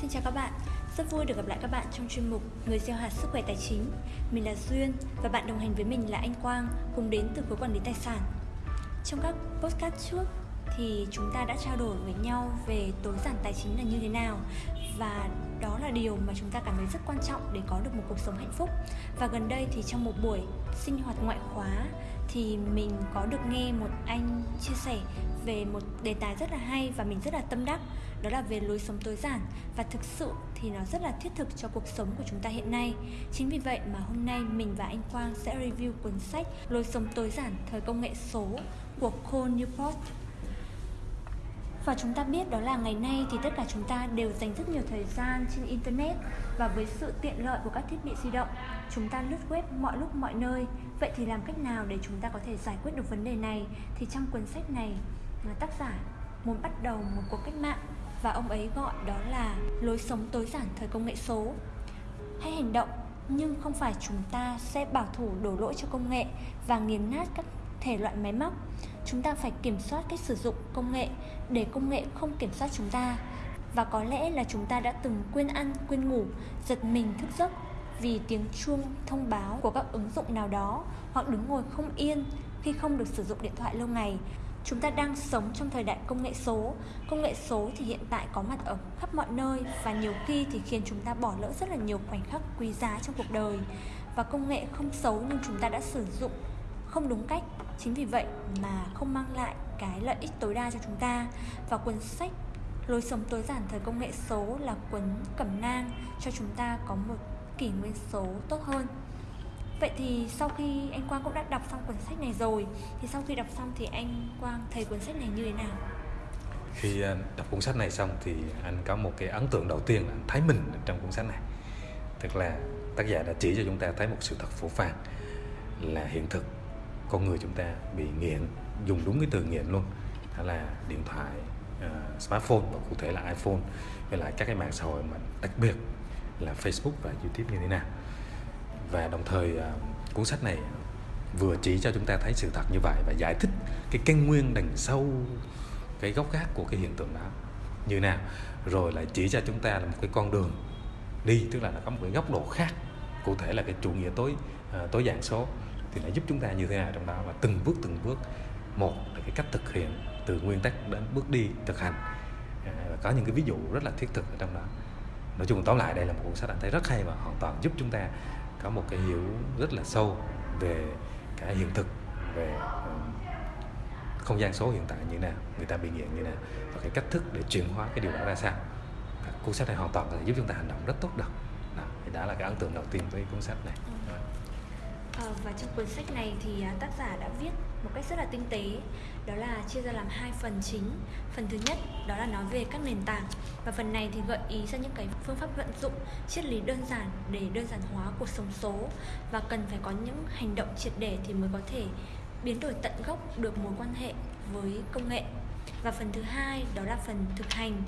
Xin chào các bạn, rất vui được gặp lại các bạn trong chuyên mục Người gieo hạt sức khỏe tài chính. Mình là Duyên và bạn đồng hành với mình là anh Quang, cùng đến từ khối quản lý tài sản. Trong các podcast trước thì chúng ta đã trao đổi với nhau về tối giản tài chính là như thế nào và đó là điều mà chúng ta cảm thấy rất quan trọng để có được một cuộc sống hạnh phúc. Và gần đây thì trong một buổi sinh hoạt ngoại khóa thì mình có được nghe một anh chia sẻ về một đề tài rất là hay và mình rất là tâm đắc, đó là về lối sống tối giản. Và thực sự thì nó rất là thiết thực cho cuộc sống của chúng ta hiện nay. Chính vì vậy mà hôm nay mình và anh Quang sẽ review cuốn sách lối sống tối giản, thời công nghệ số của Cole Newport và chúng ta biết đó là ngày nay thì tất cả chúng ta đều dành rất nhiều thời gian trên internet và với sự tiện lợi của các thiết bị di động. Chúng ta lướt web mọi lúc, mọi nơi. Vậy thì làm cách nào để chúng ta có thể giải quyết được vấn đề này? Thì trong cuốn sách này à, tác giả muốn bắt đầu một cuộc cách mạng và ông ấy gọi đó là lối sống tối giản thời công nghệ số. Hãy hành động, nhưng không phải chúng ta sẽ bảo thủ đổ lỗi cho công nghệ và nghiền nát các thể loại máy móc chúng ta phải kiểm soát cách sử dụng công nghệ để công nghệ không kiểm soát chúng ta. Và có lẽ là chúng ta đã từng quên ăn, quên ngủ, giật mình thức giấc vì tiếng chuông, thông báo của các ứng dụng nào đó hoặc đứng ngồi không yên khi không được sử dụng điện thoại lâu ngày. Chúng ta đang sống trong thời đại công nghệ số. Công nghệ số thì hiện tại có mặt ở khắp mọi nơi và nhiều khi thì khiến chúng ta bỏ lỡ rất là nhiều khoảnh khắc quý giá trong cuộc đời. Và công nghệ không xấu nhưng chúng ta đã sử dụng không đúng cách. Chính vì vậy mà không mang lại cái lợi ích tối đa cho chúng ta. Và cuốn sách lối sống tối giản thời công nghệ số là cuốn cẩm nang cho chúng ta có một kỷ nguyên số tốt hơn. Vậy thì sau khi anh Quang cũng đã đọc xong cuốn sách này rồi, Thì sau khi đọc xong thì anh Quang thấy cuốn sách này như thế nào? Khi ờ, đọc cuốn sách này xong thì anh có một cái ấn tượng đầu tiên là anh thấy mình trong cuốn sách này. Tức là tác giả đã chỉ cho chúng ta thấy một sự thật phổ phàng Là hiện thực con người chúng ta bị nghiện Dùng đúng cái từ nghiện luôn Đó là điện thoại, uh, smartphone và cụ thể là iPhone Với lại các cái mạng xã hội mà đặc biệt là Facebook và YouTube như thế nào. Và đồng thời uh, cuốn sách này vừa chỉ cho chúng ta thấy sự thật như vậy và giải thích cái căn nguyên đằng sau cái gốc gác của cái hiện tượng đó như nào. Rồi lại chỉ cho chúng ta là một cái con đường đi tức là nó có một cái góc độ khác cụ thể là cái chủ nghĩa tối uh, tối giản số thì nó giúp chúng ta như thế nào trong đó? Và từng bước từng bước một là cái cách thực hiện từ nguyên tắc đến bước đi thực hành. À, và có những cái ví dụ rất là thiết thực ở trong đó. Nói chung tóm lại đây là một cuốn sách anh thấy rất hay và hoàn toàn giúp chúng ta có một cái hiểu rất là sâu về cái hiện thực về không gian số hiện tại như nào người ta bị nghiện như nào và cái cách thức để chuyển hóa cái điều đó ra sao. Cuốn sách này hoàn toàn có thể giúp chúng ta hành động rất tốt được. Đó, thì đó là cái ấn tượng đầu tiên với cuốn sách này. ừ. Ờ, và trong cuốn sách này thì à, tác giả đã viết một cách rất là tinh tế, đó là chia ra làm hai phần chính. Phần thứ nhất, đó là nói về các nền tảng, và phần này thì gợi ý ra những cái phương pháp vận dụng triết lý đơn giản để đơn giản hóa cuộc sống số, và cần phải có những hành động triệt để thì mới có thể biến đổi tận gốc được mối quan hệ với công nghệ. Và phần thứ hai, đó là phần thực hành.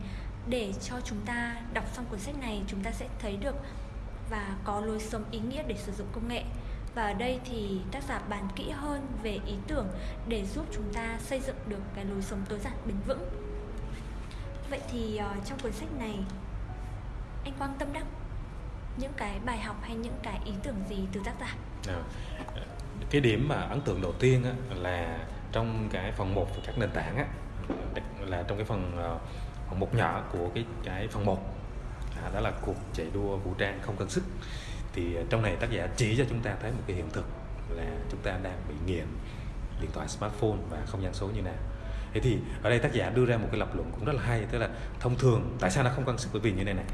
Để cho chúng ta đọc xong cuốn sách này, chúng ta sẽ thấy được và có lối sống ý nghĩa để sử dụng công nghệ và ở đây thì tác giả bàn kỹ hơn về ý tưởng để giúp chúng ta xây dựng được cái lối sống tối giản bền vững. Vậy thì uh, trong cuốn sách này anh quang tâm đắc những cái bài học hay những cái ý tưởng gì từ tác giả? À, cái điểm mà ấn tượng đầu tiên á, là trong cái phần 1 của các nền tảng á, là trong cái phần uh, phần một nhỏ của cái cái phần 1 à, đó là cuộc chạy đua vũ trang không cần sức thì ờ, trong này tác giả chỉ cho chúng ta thấy một cái hiện thực là chúng ta đang bị nghiện điện thoại smartphone và không gian số như nào thế thì ở đây tác giả đưa ra một cái lập luận cũng rất là hay tức là thông thường tại sao nó không cân sức bởi vì như này này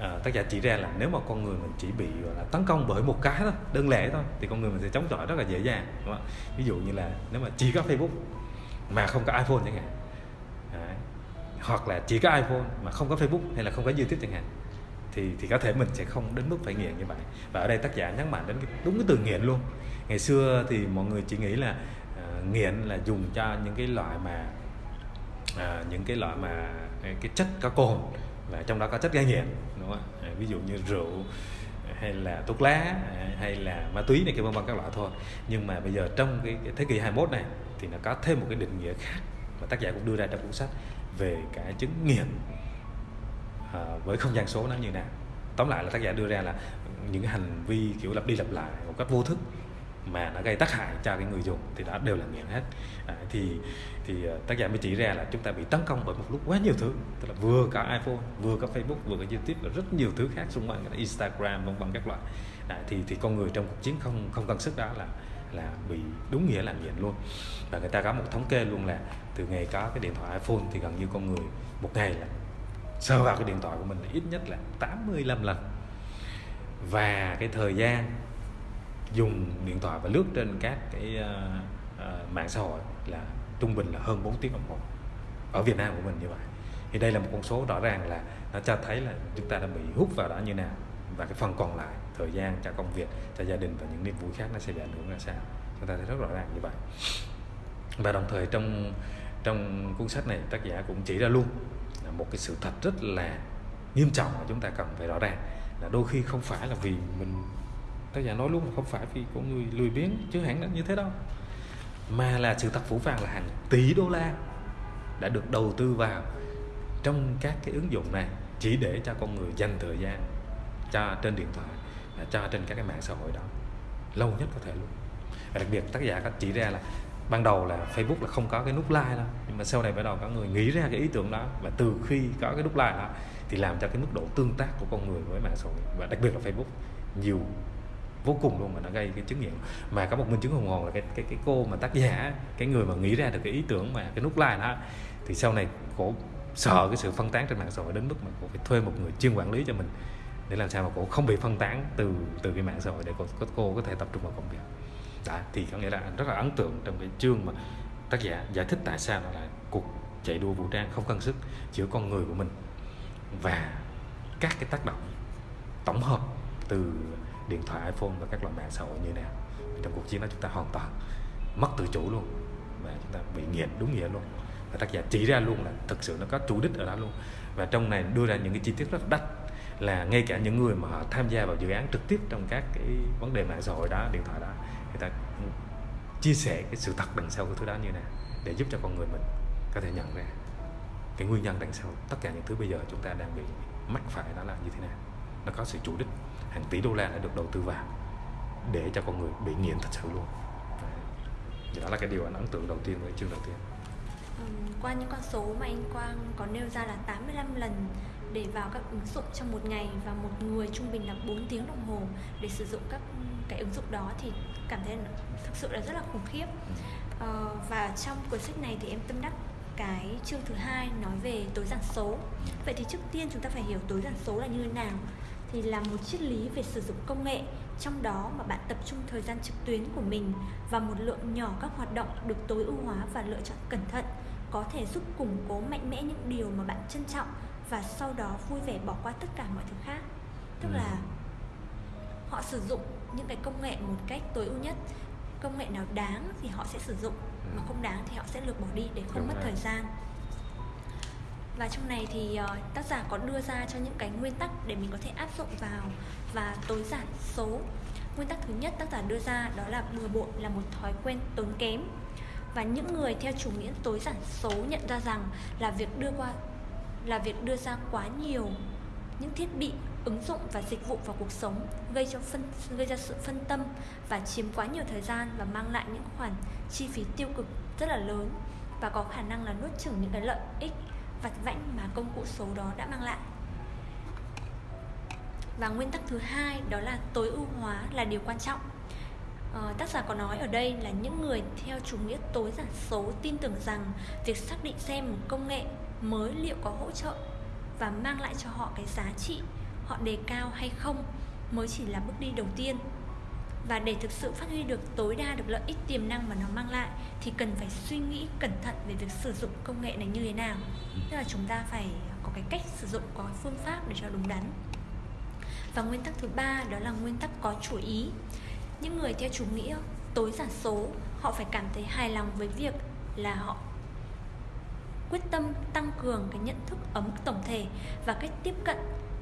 à, tác giả chỉ ra là nếu mà con người mình chỉ bị gọi là tấn công bởi một cái thôi đơn lẻ thôi thì con người mình sẽ chống chọi rất là dễ dàng đúng không? ví dụ như là nếu mà chỉ có facebook mà không có iphone chẳng hạn Đấy. hoặc là chỉ có iphone mà không có facebook hay là không có youtube chẳng hạn thì thì có thể mình sẽ không đến mức phải nghiện như vậy. Và ở đây tác giả nhấn mạnh đến cái, đúng cái từ nghiện luôn. Ngày xưa thì mọi người chỉ nghĩ là uh, nghiện là dùng cho những cái loại mà uh, những cái loại mà à, cái chất có cồn và trong đó có chất gây nghiện đúng không ạ? Ví dụ như rượu hay là thuốc lá hay là ma túy này kia vân vân các loại thôi. Nhưng mà bây giờ trong cái, cái thế kỷ 21 này thì nó có thêm một cái định nghĩa khác mà tác giả cũng đưa ra trong cuốn sách về cái chứng nghiện. Ờ, với không gian số nó như nào. Tóm lại là tác giả đưa ra là những cái hành vi kiểu lặp đi lặp lại một cách vô thức mà nó gây tác hại cho cái người dùng thì đó đều là nghiện hết. À, thì thì ờ, tác giả mới chỉ ra là chúng ta bị tấn công bởi một lúc quá nhiều thứ tức là vừa có iPhone vừa có Facebook vừa có YouTube và rất nhiều thứ khác xung quanh Instagram vân vân các loại. À, thì thì con người trong cuộc chiến không không cân sức đó là là bị đúng nghĩa là nghiện luôn. Và người ta có một thống kê luôn là từ ngày có cái điện thoại iPhone thì gần như con người một ngày là sơ vào cái điện thoại của mình là ít nhất là 85 lần. Và cái thời gian dùng điện thoại và lướt trên các cái uh, uh, mạng xã hội là trung bình là hơn 4 tiếng đồng hồ. Ở Việt Nam của mình như vậy. Thì đây là một con số rõ ràng là nó cho thấy là chúng ta đã bị hút vào đó như nào. Và cái phần còn lại thời gian cho công việc cho gia đình và những niềm vui khác nó sẽ bị ảnh hưởng ra sao. Chúng ta thấy rất rõ ràng như vậy. Và đồng thời trong trong cuốn sách này tác giả cũng chỉ ra luôn một cái sự thật rất là nghiêm trọng mà chúng ta cần phải rõ ràng. Là đôi khi không phải là vì mình, tác giả nói luôn là không phải vì có người lười biếng, chứ hẳn là như thế đâu. Mà là sự thật phủ vàng là hàng tỷ đô la đã được đầu tư vào trong các cái ứng dụng này chỉ để cho con người dành thời gian cho trên điện thoại cho trên các cái mạng xã hội đó, lâu nhất có thể luôn. Và đặc biệt tác giả có chỉ ra là ban đầu là Facebook là không có cái nút like đâu. Nhưng mà sau này bắt đầu có người nghĩ ra cái ý tưởng đó. Và từ khi có cái nút like đó thì làm cho cái mức độ tương tác của con người với mạng xã hội và đặc biệt là Facebook nhiều vô cùng luôn mà nó gây cái chứng nghiệm mà có một minh chứng hùng hồn là cái cái cái cô mà tác giả cái người mà nghĩ ra được cái ý tưởng mà cái nút like đó thì sau này cổ sợ cái sự phân tán trên mạng xã hội đến mức mà cổ phải thuê một người chuyên quản lý cho mình để làm sao mà cổ không bị phân tán từ từ cái mạng xã hội để cô, cô có thể tập trung vào công việc đó thì có nghĩa là rất là ấn tượng trong cái chương mà tác giả giải thích tại sao nó là cuộc chạy đua vũ trang không cân sức giữa con người của mình và các cái tác động tổng hợp từ điện thoại, iPhone và các loại mạng xã hội như nào. Trong cuộc chiến đó chúng ta hoàn toàn mất tự chủ luôn và chúng ta bị nghiện đúng nghĩa luôn. Và tác giả chỉ ra luôn là thực sự nó có chủ đích ở đó luôn. Và trong này đưa ra những cái chi tiết rất đắt là ngay cả những người mà họ tham gia vào dự án trực tiếp trong các cái vấn đề mạng xã hội đó, điện thoại đó người ta chia sẻ cái sự thật đằng sau cái thứ đó như thế nào để giúp cho con người mình có thể nhận ra cái nguyên nhân đằng sau tất cả những thứ bây giờ chúng ta đang bị mắc phải đó là như thế nào. Nó có sự chủ đích, hàng tỷ đô la đã được đầu tư vào để cho con người bị nghiện thật sự luôn. Thì đó là cái điều anh ấn tượng đầu tiên với chương đầu tiên. Qua những con số mà anh Quang có nêu ra là 85 lần để vào các ứng dụng trong một ngày và một người trung bình là 4 tiếng đồng hồ để sử dụng các cái ứng dụng đó thì cảm thấy thực sự là rất là khủng khiếp. Ờ, và trong cuốn sách này thì em tâm đắc cái chương thứ hai nói về tối giản số. Vậy thì trước tiên chúng ta phải hiểu tối giản số là như thế nào thì là một triết lý về sử dụng công nghệ trong đó mà bạn tập trung thời gian trực tuyến của mình và một lượng nhỏ các hoạt động được tối ưu hóa và lựa chọn cẩn thận có thể giúp củng cố mạnh mẽ những điều mà bạn trân trọng và sau đó vui vẻ bỏ qua tất cả mọi thứ khác. Tức là ừ. họ sử dụng những cái công nghệ một cách tối ưu nhất. Công nghệ nào đáng thì họ sẽ sử dụng mà không đáng thì họ sẽ lược bỏ đi để không Đúng mất rồi. thời gian. Và trong này thì uh, tác giả có đưa ra cho những cái nguyên tắc để mình có thể áp dụng vào và tối giản số. Nguyên tắc thứ nhất tác giả đưa ra đó là bừa bộn là một thói quen tốn kém. Và những người theo chủ nghĩa tối giản số nhận ra rằng là việc đưa qua là việc đưa ra quá nhiều những thiết bị ứng dụng và dịch vụ vào cuộc sống gây cho phân gây ra sự phân tâm và chiếm quá nhiều thời gian và mang lại những khoản chi phí tiêu cực rất là lớn và có khả năng là nuốt chửng những cái lợi ích vặt vãnh mà công cụ số đó đã mang lại. Và nguyên tắc thứ hai đó là tối ưu hóa là điều quan trọng. Ờ, tác giả có nói ở đây là những người theo chủ nghĩa tối giản số tin tưởng rằng việc xác định xem một công nghệ mới liệu có hỗ trợ và mang lại cho họ cái giá trị họ đề cao hay không mới chỉ là bước đi đầu tiên. Và để thực sự phát huy được tối đa được lợi ích tiềm năng mà nó mang lại thì cần phải suy nghĩ cẩn thận về việc sử dụng công nghệ này như thế nào. Tức là chúng ta phải có cái cách sử dụng, có phương pháp để cho đúng đắn. Và nguyên tắc thứ ba đó là nguyên tắc có chủ ý. Những người theo chủ nghĩa, tối giản số, họ phải cảm thấy hài lòng với việc là họ quyết tâm tăng cường cái nhận thức ở mức tổng thể và cách tiếp cận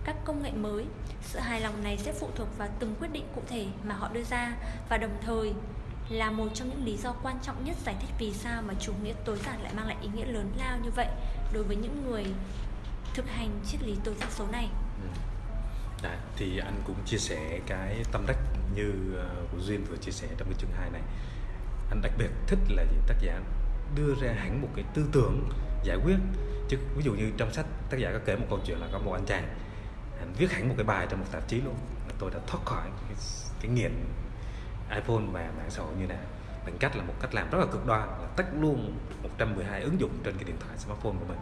các công nghệ mới. Sự hài lòng này sẽ phụ thuộc vào từng quyết định cụ thể mà họ đưa ra và đồng thời là một trong những lý do quan trọng nhất giải thích vì sao mà chủ nghĩa tối giản lại mang lại ý nghĩa lớn lao như vậy đối với những người thực hành triết lý tối giản số này. Đấy, thì anh cũng chia sẻ cái tâm đắc như ờ, của duyên vừa chia sẻ trong cái chương 2 này. Anh đặc biệt thích là gì? Tác giả đưa ra hẳn một cái tư tưởng giải quyết. Chứ ví dụ như trong sách tác giả có kể một câu chuyện là có một anh chàng anh viết hẳn một cái bài trong một tạp chí luôn. Là tôi đã thoát khỏi cái, cái nghiện iPhone và mạng xã hội như nào. Bằng cách là một cách làm rất là cực đoan là tách luôn 112 ứng dụng trên cái điện thoại smartphone của mình.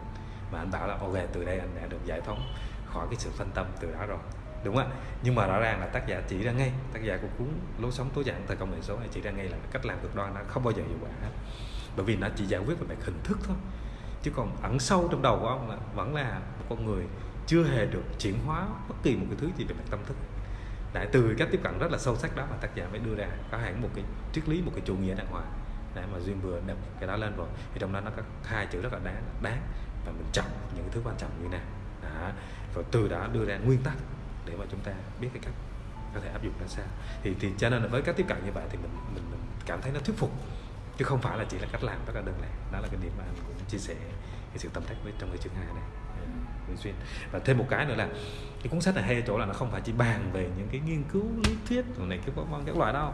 Và anh bảo là ok từ đây anh đã được giải phóng khỏi cái sự phân tâm từ đó rồi. Đúng không ạ? Nhưng mà rõ ràng là tác giả chỉ ra ngay tác giả của cuốn lối sống tối giản thời công nghệ số này chỉ ra ngay là cách làm cực đoan nó không bao giờ hiệu quả. Hết bởi vì nó chỉ giải quyết về mặt hình thức thôi chứ còn ẩn sâu trong đầu của ông là vẫn là một con người chưa hề được chuyển hóa bất kỳ một cái thứ gì về mặt tâm thức. Đấy, từ cách tiếp cận rất là sâu sắc đó mà tác giả mới đưa ra có hẳn một cái triết lý một cái chủ nghĩa đàng hoàng. Để mà duyên vừa đập cái đó lên rồi thì trong đó nó có hai chữ rất là đáng đáng và mình trọng những thứ quan trọng như nào. Đó. và từ đó đưa ra nguyên tắc để mà chúng ta biết cái cách có thể áp dụng ra sao. Thì thì cho nên là với cách tiếp cận như vậy thì mình mình, mình cảm thấy nó thuyết phục chứ không phải là chỉ là cách làm rất là đơn giản. Đó là cái điểm mà anh cũng chia sẻ cái sự tâm đắc với trong cái chương hai này ừ, thường xuyên. Và thêm một cái nữa là cái cuốn sách này hay ở chỗ là nó không phải chỉ bàn về những cái nghiên cứu, lý thuyết rồi này, cái vân các loại đâu,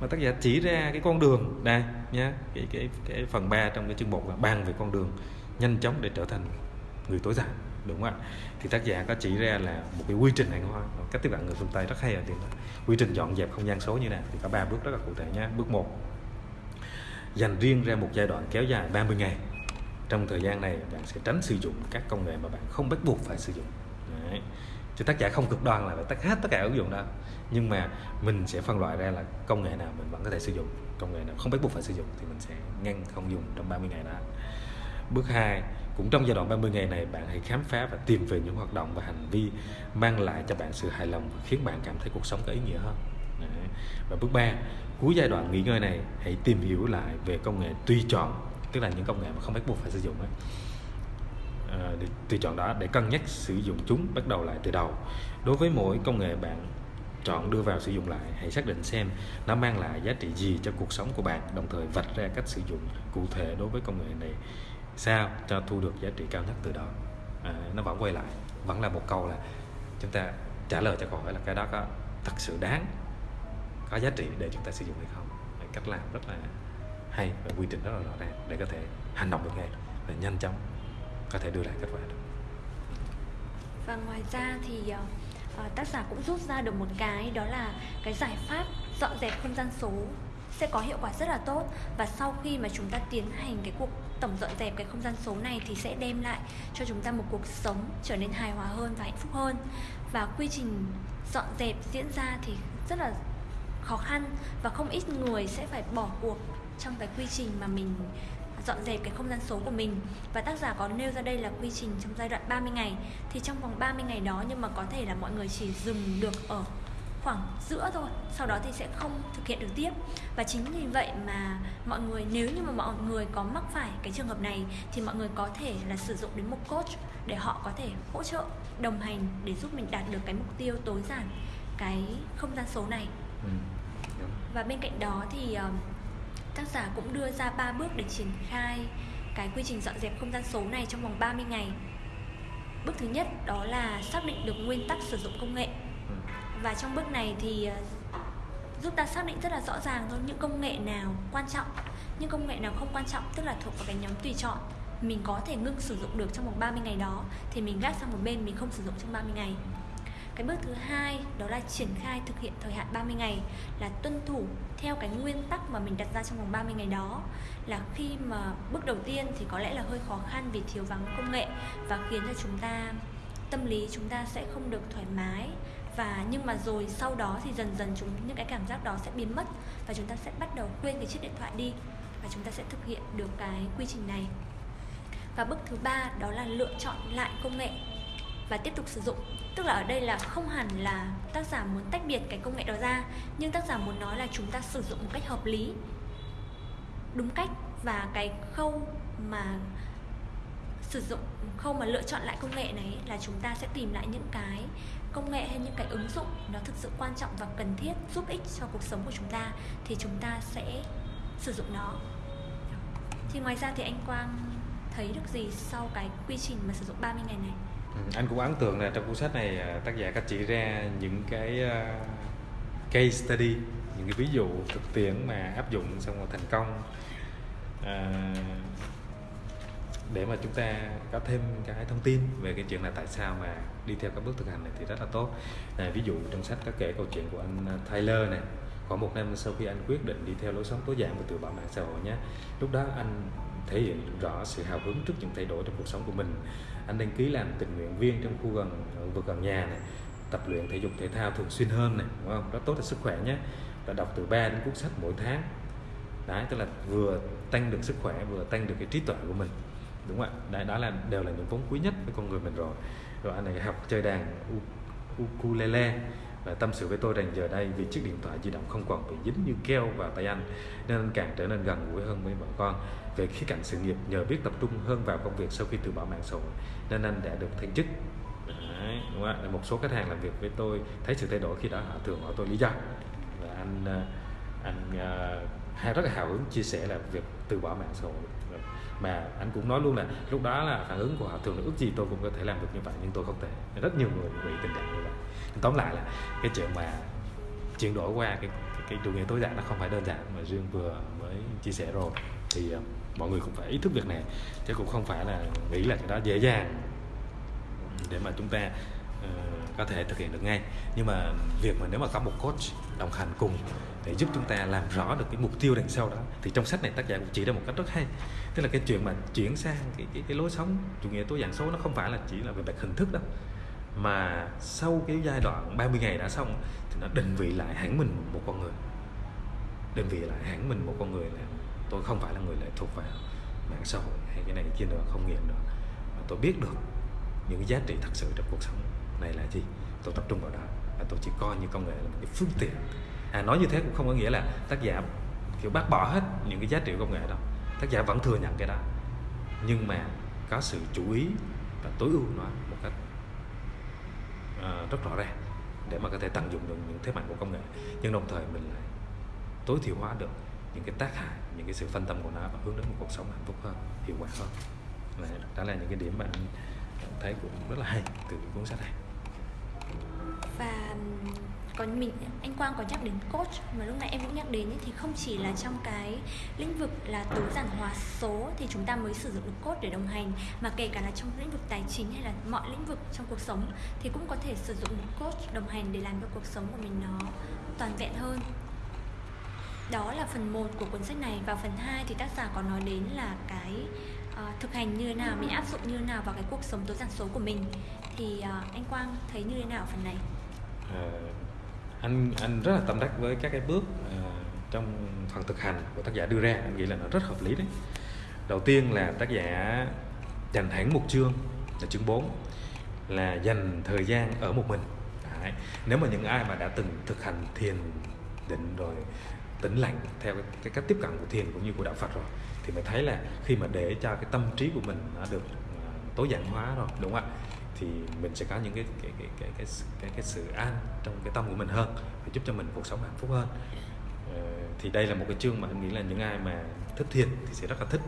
mà tác giả chỉ ra cái con đường đây nhá, cái cái cái phần 3 trong cái chương một là bàn về con đường nhanh chóng để trở thành người tối giản, đúng không ạ? Thì tác giả có chỉ ra là một cái quy trình hàng hoa cách tiếp cận người phương tây rất hay ở điểm đó. Quy trình dọn dẹp không gian số như này, thì có ba bước rất là cụ thể nhé bước một, dành riêng ra một giai đoạn kéo dài 30 ngày trong thời gian này, bạn sẽ tránh sử dụng các công nghệ mà bạn không bắt buộc phải sử dụng Đấy. chứ tác giả không cực đoan là phải tắt hết tất cả ứng dụng đó nhưng mà mình sẽ phân loại ra là công nghệ nào mình vẫn có thể sử dụng, công nghệ nào không bắt buộc phải sử dụng thì mình sẽ ngăn không dùng trong 30 ngày đó bước 2 cũng trong giai đoạn 30 ngày này, bạn hãy khám phá và tìm về những hoạt động và hành vi mang lại cho bạn sự hài lòng và khiến bạn cảm thấy cuộc sống có ý nghĩa hơn Đấy. và bước 3 cuối giai đoạn nghỉ ngơi này, hãy tìm hiểu lại về công nghệ tùy chọn tức là những công nghệ mà không bắt buộc phải sử dụng ấy. À, để tùy chọn đó để cân nhắc sử dụng chúng bắt đầu lại từ đầu. Đối với mỗi công nghệ bạn chọn đưa vào sử dụng lại hãy xác định xem nó mang lại giá trị gì cho cuộc sống của bạn đồng thời vạch ra cách sử dụng cụ thể đối với công nghệ này sao cho thu được giá trị cao nhất từ đó. À, nó vẫn quay lại vẫn là một câu là chúng ta trả lời cho câu hỏi là cái đó có thật sự đáng có giá trị để chúng ta sử dụng hay không. Cách làm rất là hay và quy trình rất là rõ ràng để có thể hành động được ngay và nhanh chóng có thể đưa lại kết quả được. Và ngoài ra thì uh, tác giả cũng rút ra được một cái đó là cái giải pháp dọn dẹp không gian số sẽ có hiệu quả rất là tốt. Và sau khi mà chúng ta tiến hành cái cuộc tổng dọn dẹp cái không gian số này thì sẽ đem lại cho chúng ta một cuộc sống trở nên hài hòa hơn và hạnh phúc hơn. Và quy trình dọn dẹp diễn ra thì rất là khó khăn và không ít người sẽ phải bỏ cuộc trong cái quy trình mà mình dọn dẹp cái không gian số của mình. Và tác giả có nêu ra đây là quy trình trong giai đoạn 30 ngày. Thì trong vòng 30 ngày đó, nhưng mà có thể là mọi người chỉ dừng được ở khoảng giữa thôi, sau đó thì sẽ không thực hiện được tiếp. Và chính vì vậy mà mọi người, nếu như mà mọi người có mắc phải cái trường hợp này, thì mọi người có thể là sử dụng đến một coach để họ có thể hỗ trợ, đồng hành để giúp mình đạt được cái mục tiêu tối giản cái không gian số này. Ừ và bên cạnh đó thì uh, tác giả cũng đưa ra 3 bước để triển khai cái quy trình dọn dẹp không gian số này trong vòng 30 ngày. Bước thứ nhất đó là xác định được nguyên tắc sử dụng công nghệ. Ừ. Và trong bước này thì ờ, giúp ta xác định rất là rõ ràng thôi những công nghệ nào quan trọng, những công nghệ nào không quan trọng tức là thuộc vào cái nhóm tùy chọn mình có thể ngưng sử dụng được trong vòng 30 ngày đó thì mình gác sang một bên mình không sử dụng trong 30 ngày cái bước thứ hai, đó là triển khai thực hiện thời hạn 30 ngày, là tuân thủ theo cái nguyên tắc mà mình đặt ra trong vòng 30 ngày đó. Là khi mà bước đầu tiên thì có lẽ là hơi khó khăn vì thiếu vắng công nghệ và khiến cho chúng ta, tâm lý chúng ta sẽ không được thoải mái. Và nhưng mà rồi sau đó thì dần dần chúng, những cái cảm giác đó sẽ biến mất và chúng ta sẽ bắt đầu quên cái chiếc điện thoại đi và chúng ta sẽ thực hiện được cái quy trình này. Và bước thứ ba, đó là lựa chọn lại công nghệ và tiếp tục sử dụng. Tức là ở đây là không hẳn là tác giả muốn tách biệt cái công nghệ đó ra, nhưng tác giả muốn nói là chúng ta sử dụng một cách hợp lý, đúng cách. Và cái khâu mà sử dụng, khâu mà lựa chọn lại công nghệ này là chúng ta sẽ tìm lại những cái công nghệ hay những cái ứng dụng nó thực sự quan trọng và cần thiết, giúp ích cho cuộc sống của chúng ta, thì chúng ta sẽ sử dụng nó. Thì ngoài ra thì anh Quang thấy được gì sau cái quy trình mà sử dụng 30 ngày này? Ừ, anh cũng ấn tượng là trong cuốn sách này à, tác giả có chỉ ra những cái uh, case study những cái ví dụ thực tiễn mà áp dụng xong rồi thành công. À, để mà chúng ta có thêm cái thông tin về cái chuyện là tại sao mà đi theo các bước thực hành này thì rất là tốt. Này, ví dụ trong sách có kể câu chuyện của anh à, Tyler này khoảng một năm sau khi anh quyết định đi theo lối sống tối giản và từ bỏ mạng xã hội nhé. Lúc đó anh thể hiện rõ sự hào hứng trước những thay đổi trong cuộc sống của mình. Anh đăng ký làm tình nguyện viên trong khu gần vực gần nhà này tập luyện thể dục thể thao thường xuyên hơn này đúng không? Rất tốt cho sức khỏe nhé. Và đọc từ 3 đến cuốn sách mỗi tháng. Đấy tức là vừa tăng được sức khỏe vừa tăng được cái trí tuệ của mình đúng không ạ? Đấy, đó là đều là những vốn quý nhất với con người mình rồi. Rồi anh này học chơi đàn ukulele. Và tâm sự với tôi rằng giờ đây vì chiếc điện thoại di động không còn bị dính như keo vào tay anh nên anh càng trở nên gần gũi hơn với vợ con về khía cạnh sự nghiệp nhờ biết tập trung hơn vào công việc sau khi từ bỏ mạng xã hội nên anh đã được thăng chức. Đấy, đúng không? một số khách hàng làm việc với tôi thấy sự thay đổi khi đó họ thường hỏi tôi lý do. Và anh ờ, anh uh, hay rất là hào hứng chia sẻ là việc từ bỏ mạng xã hội. Mà anh cũng nói luôn là lúc đó là phản ứng của họ thường là ước gì tôi cũng có thể làm được như vậy nhưng tôi không thể. Rất nhiều người bị tình trạng như vậy. Tóm lại là cái chuyện mà chuyển đổi qua cái cái, chủ nghĩa tối giản nó không phải đơn giản mà riêng vừa mới chia sẻ rồi. Thì uh, mọi người cũng phải ý thức việc này chứ cũng không phải là nghĩ là cái đó dễ dàng để mà chúng ta uh, có thể thực hiện được ngay. Nhưng mà việc mà nếu mà có một coach đồng hành cùng để giúp chúng ta làm rõ được cái mục tiêu đằng sau đó thì trong sách này tác giả cũng chỉ ra một cách rất hay. Tức là cái chuyện mà chuyển sang cái, cái, cái lối sống chủ nghĩa tối giản số nó không phải là chỉ là về mặt hình thức đâu. Mà sau cái giai đoạn 30 ngày đã xong thì nó định vị lại hẳn mình một con người. Định vị lại hẳn mình một con người là tôi không phải là người lệ thuộc vào mạng xã hội hay cái này kia nữa không nghiện nữa. Mà tôi biết được những giá trị thật sự trong cuộc sống này là gì. Tôi tập trung vào đó và tôi chỉ coi như công nghệ là một cái phương tiện. À nói như thế cũng không có nghĩa là tác giả kiểu bác bỏ hết những cái giá trị của công nghệ đâu. Tác giả vẫn thừa nhận cái đó. Nhưng mà có sự chú ý và tối ưu nó một cách uh, rất rõ ràng để mà có thể tận dụng được những thế mạnh của công nghệ. Nhưng đồng thời mình lại tối thiểu hóa được những cái tác hại, những cái sự phân tâm của nó và hướng đến một cuộc sống hạnh phúc hơn, hiệu quả hơn. Đó là những cái điểm mà anh thấy cũng rất là hay từ cuốn sách này. Và còn mình, anh Quang có nhắc đến coach, mà lúc nãy em cũng nhắc đến thì không chỉ là trong cái lĩnh vực là tối giản hóa số thì chúng ta mới sử dụng được coach để đồng hành, mà kể cả là trong lĩnh vực tài chính hay là mọi lĩnh vực trong cuộc sống thì cũng có thể sử dụng một coach đồng hành để làm cho cuộc sống của mình nó toàn vẹn hơn đó là phần 1 của cuốn sách này. Và phần 2 thì tác giả có nói đến là cái uh, thực hành như thế nào mình áp dụng như thế nào vào cái cuộc sống tối giản số của mình. Thì uh, anh Quang thấy như thế nào phần này? Uh, anh anh rất là tâm đắc với các cái bước uh, trong phần thực hành của tác giả đưa ra. Anh nghĩ là nó rất hợp lý đấy. Đầu tiên là tác giả dành hẳn một chương là chương 4 là dành thời gian ở một mình. Đấy. nếu mà những ai mà đã từng thực hành thiền định rồi tĩnh lặng theo cái, cái cách tiếp cận của thiền cũng như của đạo Phật rồi thì mình thấy là khi mà để cho cái tâm trí của mình nó được à, tối giản hóa rồi đúng không ạ? Thì mình sẽ có những cái cái cái cái cái cái, cái sự an trong cái tâm của mình hơn và giúp cho mình cuộc sống hạnh phúc hơn. Ờ, thì đây là một cái chương mà anh nghĩ là những ai mà thích thiền thì sẽ rất là thích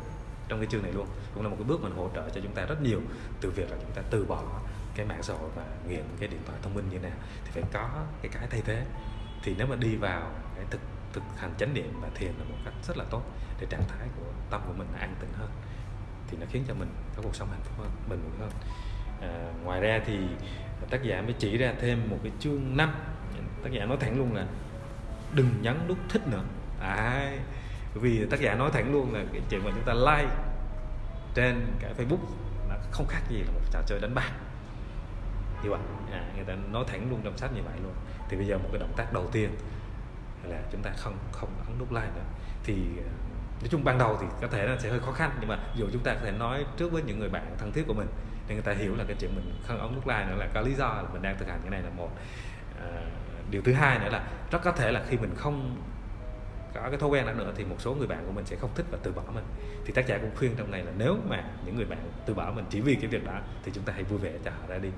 trong cái chương này luôn. Cũng là một cái bước mình hỗ trợ cho chúng ta rất nhiều từ việc là chúng ta từ bỏ cái mạng xã hội và nghiện cái điện thoại thông minh như thế nào thì phải có cái cái thay thế. Thì nếu mà đi vào cái thực thực hành chánh niệm và thiền là một cách rất là tốt để trạng thái của tâm của mình an tĩnh hơn. Thì nó khiến cho mình có cuộc sống hạnh phúc hơn bình vững hơn. À, ngoài ra thì tác giả mới chỉ ra thêm một cái chương 5 tác giả nói thẳng luôn là đừng nhấn nút thích nữa. À, vì tác giả nói thẳng luôn là cái chuyện mà chúng ta like trên cái Facebook nó không khác gì là một trò chơi đánh bạc. Như vậy à, người ta nói thẳng luôn trong sách như vậy luôn. Thì bây giờ một cái động tác đầu tiên là chúng ta không không ấn nút like nữa. Thì ờ, nói chung ban đầu thì có thể là sẽ hơi khó khăn nhưng mà dù chúng ta có thể nói trước với những người bạn thân thiết của mình để người ta hiểu là cái chuyện mình không ấn nút like nữa là có lý do là mình đang thực hành cái này là một. À, điều thứ hai nữa là rất có thể là khi mình không có cái thói quen đó nữa thì một số người bạn của mình sẽ không thích và từ bỏ mình. Thì tác giả cũng khuyên trong này là nếu mà những người bạn từ bỏ mình chỉ vì cái việc đó thì chúng ta hãy vui vẻ cho họ ra đi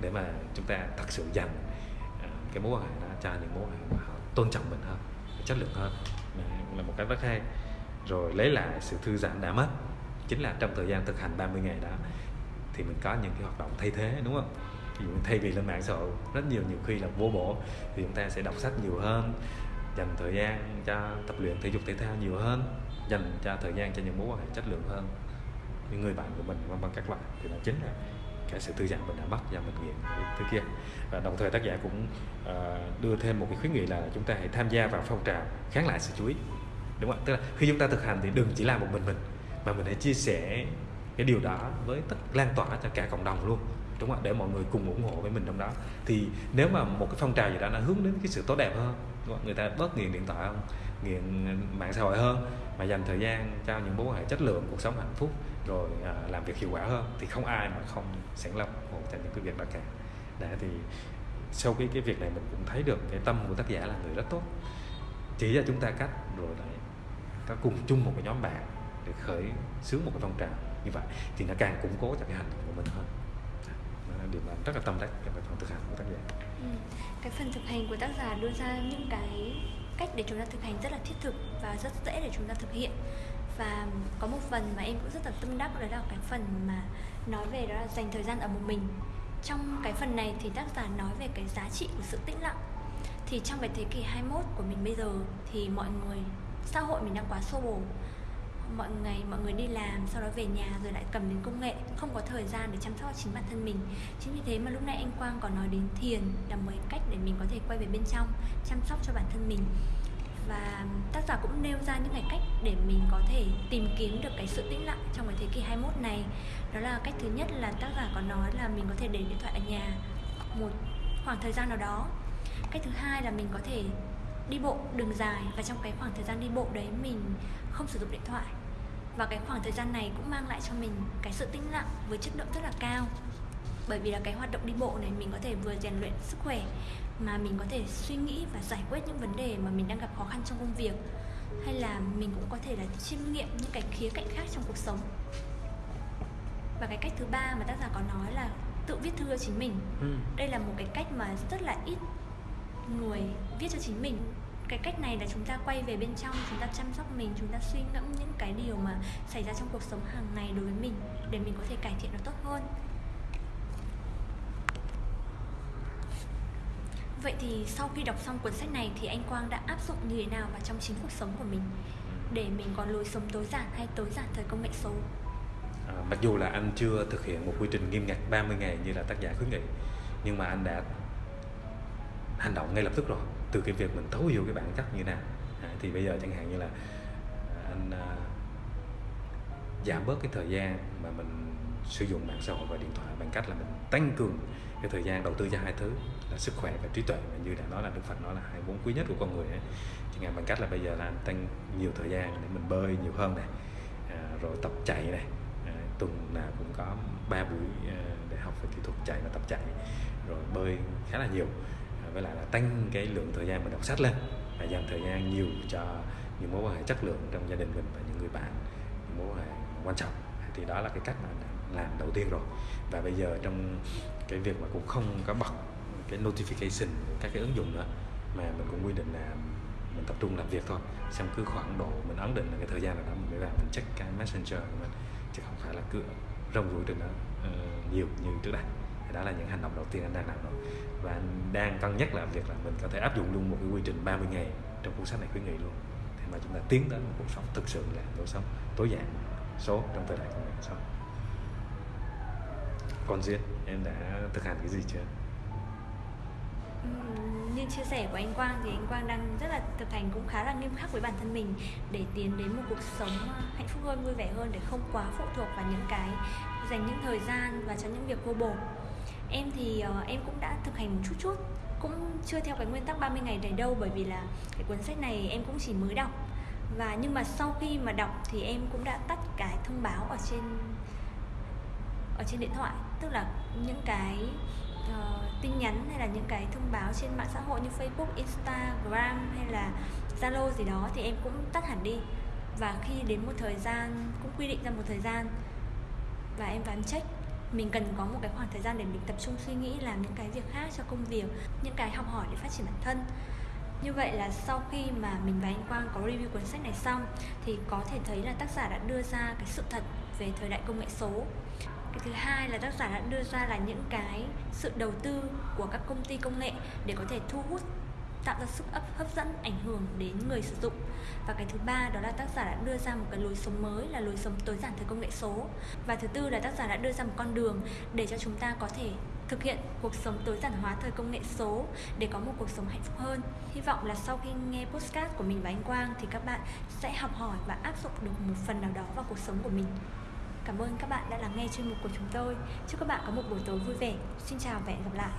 để mà chúng ta thật sự dành ờ, cái mối quan hệ đó cho những mối quan hệ mà họ tôn trọng mình hơn chất lượng hơn. Là một cái rất hay. Rồi lấy lại sự thư giãn đã mất. Chính là trong thời gian thực hành 30 ngày đó, thì mình có những cái hoạt động thay thế, đúng không? Ví dụ thay vì lên mạng xã hội, rất nhiều nhiều khi là vô bổ, thì chúng ta sẽ đọc sách nhiều hơn, dành thời gian cho tập luyện thể dục thể thao nhiều hơn, dành cho thời gian cho những mối quan hệ chất lượng hơn những người bạn của mình, vân vân các loại. Thì đó chính là cái sự thư giãn mình đã mất và mình nghiện thứ kia và đồng thời tác giả cũng uh, đưa thêm một cái khuyến nghị là chúng ta hãy tham gia vào phong trào kháng lại sự chú ý. Đúng không tức là khi chúng ta thực hành thì đừng chỉ làm một mình mình mà mình hãy chia sẻ cái điều đó với tất lan tỏa cho cả cộng đồng luôn. Đúng không để mọi người cùng ủng hộ với mình trong đó. Thì nếu mà một cái phong trào gì đó nó hướng đến cái sự tốt đẹp hơn đúng không? người ta bớt nghiện điện thoại không? Nghiện mạng xã hội hơn mà dành thời gian cho những mối quan hệ chất lượng cuộc sống hạnh phúc rồi à, làm việc hiệu quả hơn thì không ai mà không sẵn lòng ủng hộ cho những cái việc đó cả. Đã thì sau cái cái việc này mình cũng thấy được cái tâm của tác giả là người rất tốt. Chỉ cho chúng ta cách rồi lại có cùng chung một cái nhóm bạn để khởi xướng một cái phong trào như vậy thì nó càng củng cố cho cái hành động của mình hơn. Đó là điều mà rất là tâm đắc trong cái phần thực hành của tác giả. Ừ. cái phần thực hành của tác giả đưa ra những cái cách để chúng ta thực hành rất là thiết thực và rất dễ để chúng ta thực hiện và có một phần mà em cũng rất là tâm đắc, đó là cái phần mà nói về đó là dành thời gian ở một mình. Trong cái phần này thì tác giả nói về cái giá trị của sự tĩnh lặng. Thì trong cái thế kỷ 21 của mình bây giờ thì mọi người, xã hội mình đang quá xô bồ. Mọi ngày mọi người đi làm, sau đó về nhà rồi lại cầm đến công nghệ, không có thời gian để chăm sóc chính bản thân mình. Chính vì thế mà lúc nãy anh quang còn nói đến thiền là một cách để mình có thể quay về bên trong, chăm sóc cho bản thân mình và tác giả cũng nêu ra những cái cách để mình có thể tìm kiếm được cái sự tĩnh lặng trong cái thế kỷ 21 này. Đó là cách thứ nhất là tác giả có nói là mình có thể để điện thoại ở nhà một khoảng thời gian nào đó. Cách thứ hai là mình có thể đi bộ đường dài và trong cái khoảng thời gian đi bộ đấy mình không sử dụng điện thoại. Và cái khoảng thời gian này cũng mang lại cho mình cái sự tĩnh lặng với chất lượng rất là cao bởi vì là cái hoạt động đi bộ này mình có thể vừa rèn luyện sức khỏe mà mình có thể suy nghĩ và giải quyết những vấn đề mà mình đang gặp khó khăn trong công việc. Hay là mình cũng có thể là chiêm nghiệm những cái khía cạnh khác trong cuộc sống. Và cái cách thứ ba mà tác giả có nói là tự viết thư cho chính mình. Ừ. đây là một cái cách mà rất là ít người viết cho chính mình. Cái cách này là chúng ta quay về bên trong chúng ta chăm sóc mình chúng ta suy ngẫm những cái điều mà xảy ra trong cuộc sống hàng ngày đối với mình để mình có thể cải thiện nó tốt hơn Vậy thì sau khi đọc xong cuốn sách này thì anh Quang đã áp dụng như thế nào vào trong chính cuộc sống của mình để mình có lối sống tối giản hay tối giản thời công nghệ số? À, mặc dù là anh chưa thực hiện một quy trình nghiêm ngặt 30 ngày như là tác giả khuyến nghị nhưng mà anh đã hành động ngay lập tức rồi từ cái việc mình thấu hiểu cái bản chất như nào à, thì bây giờ chẳng hạn như là anh à, giảm bớt cái thời gian mà mình sử dụng mạng xã hội và điện thoại bằng cách là mình tăng cường cái thời gian đầu tư cho hai thứ là sức khỏe và trí tuệ và như đã nói là Đức Phật nói là hai vốn quý nhất của con người ấy. chẳng hạn bằng cách là bây giờ là anh tăng nhiều thời gian để mình bơi nhiều hơn này à, rồi tập chạy này à, tuần nào cũng có ba buổi à, để học về kỹ thuật chạy và tập chạy rồi bơi khá là nhiều à, với lại là tăng cái lượng thời gian mình đọc sách lên và dành thời gian nhiều cho những mối quan hệ chất lượng trong gia đình mình và những người bạn những mối quan hệ quan trọng thì đó là cái cách mà làm đầu tiên rồi. Và bây giờ trong cái việc mà cũng không có bật cái notification các cái ứng dụng nữa mà mình cũng quy định là mình tập trung làm việc thôi. Xong cứ khoảng độ mình ấn định là cái thời gian nào đó mình mới vào mình check cái messenger của mình chứ không phải là cứ rong ruổi trên đó uh, nhiều như trước đây. Đó là những hành động đầu tiên anh đang làm rồi. Và anh đang cân nhắc là việc là mình có thể áp dụng luôn một cái quy trình 30 ngày trong cuốn sách này khuyến nghị luôn. Để mà chúng ta tiến đến một cuộc sống thực sự là cuộc sống tối giản số trong thời đại công nghệ số còn duyên em đã thực hành cái gì chưa? Như chia sẻ của anh Quang thì anh Quang đang rất là thực hành cũng khá là nghiêm khắc với bản thân mình để tiến đến một cuộc sống ờ, hạnh phúc hơn vui vẻ hơn để không quá phụ thuộc vào những cái dành những thời gian và cho những việc vô bổ. Em thì uh, em cũng đã thực hành một chút chút cũng chưa theo cái nguyên tắc 30 ngày này đâu bởi vì là cái cuốn sách này em cũng chỉ mới đọc. Và nhưng mà sau khi mà đọc thì em cũng đã tắt cái thông báo ở trên ở trên điện thoại tức là những cái uh, tin nhắn hay là những cái thông báo trên mạng xã hội như Facebook, Instagram hay là Zalo gì đó thì em cũng tắt hẳn đi. Và khi đến một thời gian cũng quy định ra một thời gian và em vào em check mình cần có một cái khoảng thời gian để mình tập trung suy nghĩ làm những cái việc khác cho công việc những cái học hỏi để phát triển bản thân. Như vậy là sau khi mà mình và anh Quang có review cuốn sách này xong thì có thể thấy là tác giả đã đưa ra cái sự thật về thời đại công nghệ số cái thứ hai là tác giả đã đưa ra là những cái sự đầu tư của các công ty công nghệ để có thể thu hút, tạo ra sức ấp, hấp dẫn, ảnh hưởng đến người sử dụng. Và cái thứ ba đó là tác giả đã đưa ra một cái lối sống mới, là lối sống tối giản thời công nghệ số. Và thứ tư là tác giả đã đưa ra một con đường để cho chúng ta có thể thực hiện cuộc sống tối giản hóa thời công nghệ số, để có một cuộc sống hạnh phúc hơn. Hy vọng là sau khi nghe postcard của mình và anh Quang thì các bạn sẽ học hỏi và áp dụng được một phần nào đó vào cuộc sống của mình. Cảm ơn các bạn đã lắng nghe chuyên mục của chúng tôi. Chúc các bạn có một buổi tối vui vẻ. Xin chào và hẹn gặp lại.